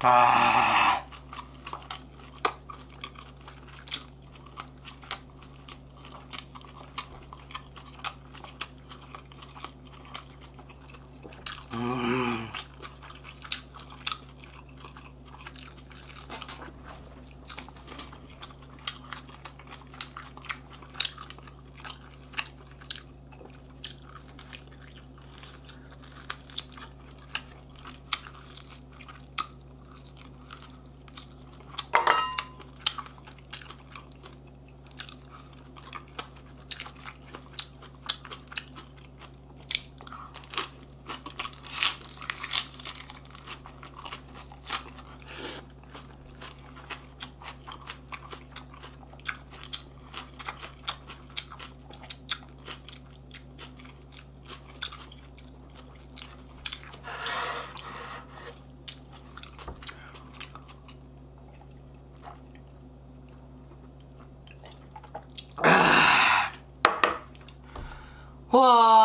아 哇